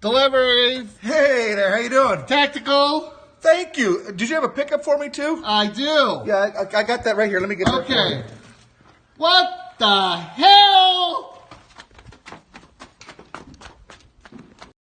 Delivery. Hey there, how you doing? Tactical. Thank you. Did you have a pickup for me too? I do. Yeah, I, I got that right here. Let me get it. Okay. What the hell?